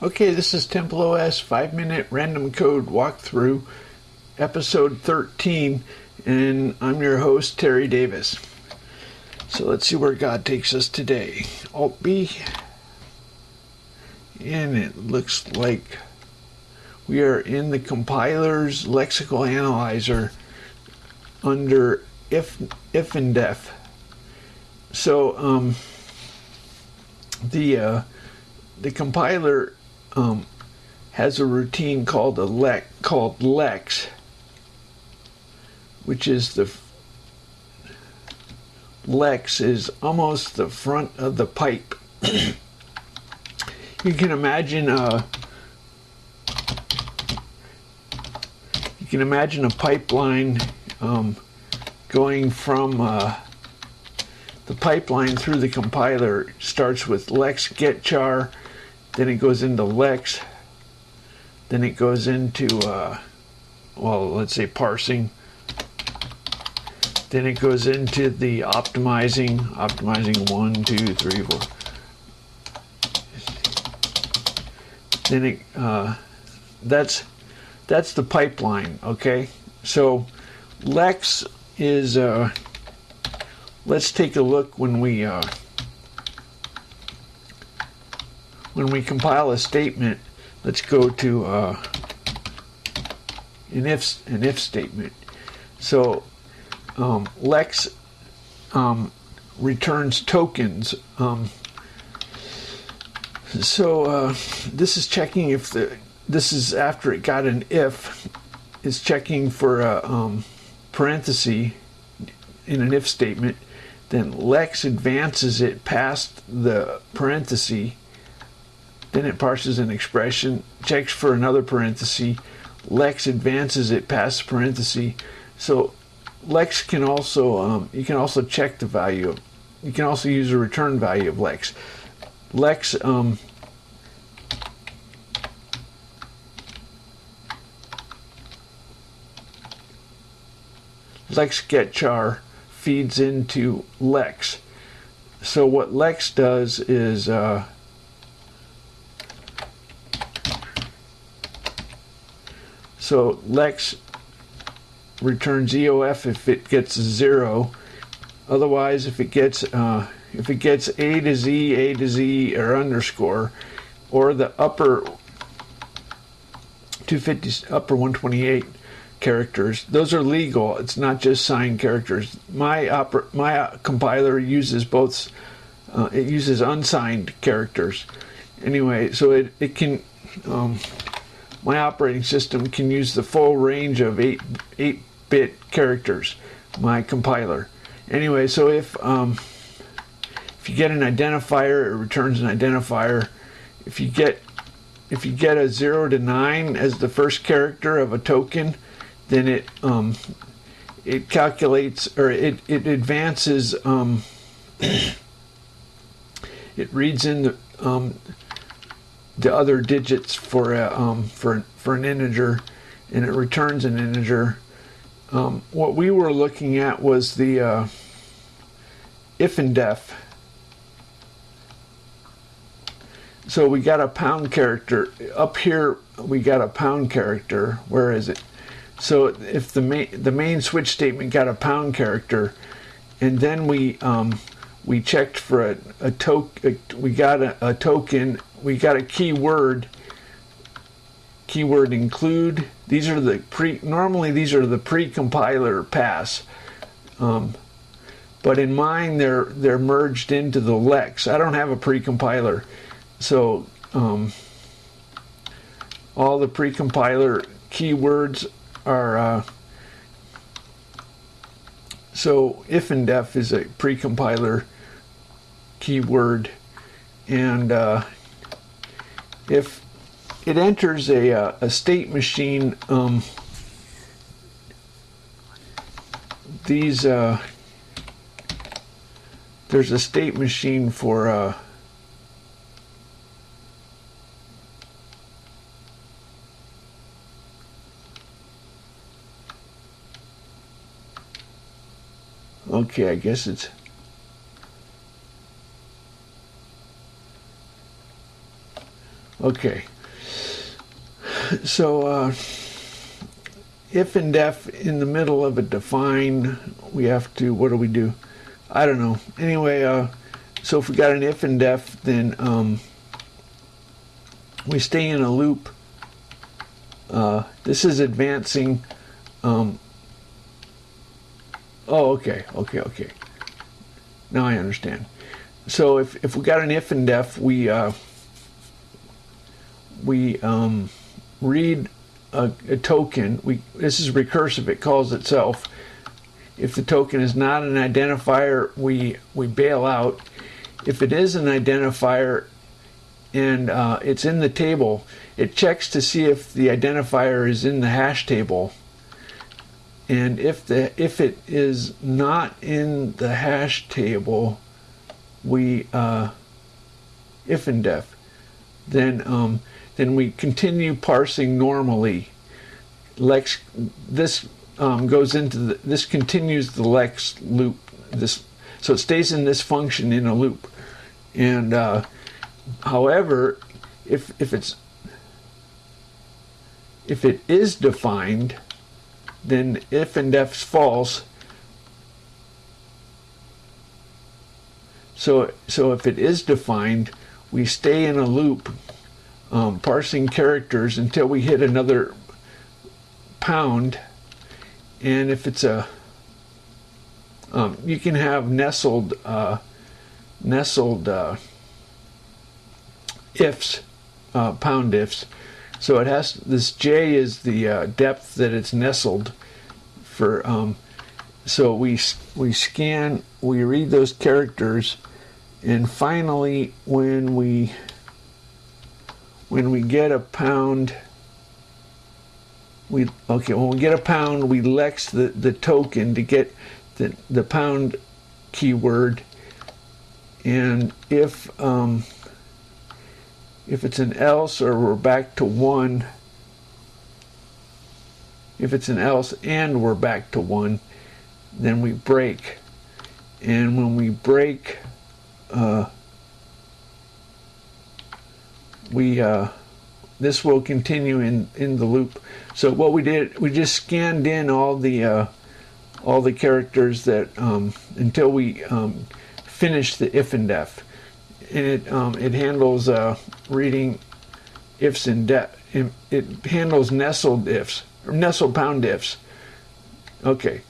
Okay, this is Temple OS 5 minute random code walkthrough, episode 13, and I'm your host, Terry Davis. So let's see where God takes us today. Alt B, and it looks like we are in the compiler's lexical analyzer under if ifndef. So um, the uh, the compiler um, has a routine called a lex, called lex, which is the lex is almost the front of the pipe. you can imagine a you can imagine a pipeline um, going from uh, the pipeline through the compiler starts with lex get char then it goes into Lex, then it goes into, uh, well, let's say parsing, then it goes into the optimizing, optimizing one, two, three, four. Then it, uh, that's, that's the pipeline, okay? So Lex is, uh, let's take a look when we, uh, when we compile a statement, let's go to uh, an if an if statement. So um, Lex um, returns tokens. Um, so uh, this is checking if the this is after it got an if is checking for a um, parenthesis in an if statement. Then Lex advances it past the parenthesis then it parses an expression, checks for another parenthesis. Lex advances it past the parenthesis. So Lex can also, um, you can also check the value. Of, you can also use a return value of Lex. Lex, um, Lex get char feeds into Lex. So what Lex does is, uh, So Lex returns EOF if it gets zero. Otherwise, if it gets uh, if it gets A to Z, A to Z, or underscore, or the upper 250 upper 128 characters, those are legal. It's not just signed characters. My my compiler uses both. Uh, it uses unsigned characters. Anyway, so it it can. Um, my operating system can use the full range of 8 8 bit characters my compiler. Anyway so if um, if you get an identifier it returns an identifier. If you get if you get a 0 to 9 as the first character of a token then it um, it calculates or it, it advances um, it reads in the um, the other digits for a, um, for for an integer, and it returns an integer. Um, what we were looking at was the uh, ifndef. So we got a pound character up here. We got a pound character. Where is it? So if the main the main switch statement got a pound character, and then we um, we checked for a, a token. We got a, a token we got a keyword keyword include. These are the pre normally these are the pre-compiler pass um, but in mine they're they're merged into the lex. I don't have a pre-compiler so um, all the pre-compiler keywords are uh, so ifndef is a pre-compiler keyword and uh, if it enters a, uh, a state machine, um, these, uh, there's a state machine for, uh, okay, I guess it's Okay. So, uh, ifndef in the middle of a define, we have to, what do we do? I don't know. Anyway, uh, so if we got an ifndef, then um, we stay in a loop. Uh, this is advancing. Um, oh, okay, okay, okay. Now I understand. So if, if we got an ifndef, we uh, we um, read a, a, token. We this is recursive. It calls itself. If the token is not an identifier, we we bail out. If it is an identifier and uh, it's in the table, it checks to see if the identifier is in the hash table. And if the if it is not in the hash table, we uh, ifndef, then um, then we continue parsing normally. Lex this um, goes into the, this continues the Lex loop. This so it stays in this function in a loop, and uh, however, if if it's if it is defined, then ifndef's false. So so if it is defined, we stay in a loop um, parsing characters until we hit another pound. And if it's a, um, you can have nestled, uh, nestled uh, ifs, uh, pound ifs. So it has this J is the uh, depth that it's nestled for. Um, so we we scan, we read those characters, and finally when we when we get a pound, we okay, when we get a pound, we lex the, the token to get the, the pound keyword. And if um, if it's an else or we're back to one, if it's an else and we're back to one, then we break. And when we break, uh, we uh, this will continue in in the loop. So what we did, we just scanned in all the uh, all the characters that um, until we um, finish the ifndef, and it um, it handles uh, reading ifs and def. It, handles nestled ifs or nestled pound ifs. Okay,